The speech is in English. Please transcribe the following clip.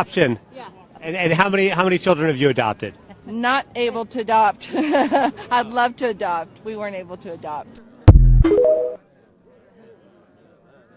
Adoption. Yeah. And, and how many how many children have you adopted? Not able to adopt. I'd love to adopt. We weren't able to adopt.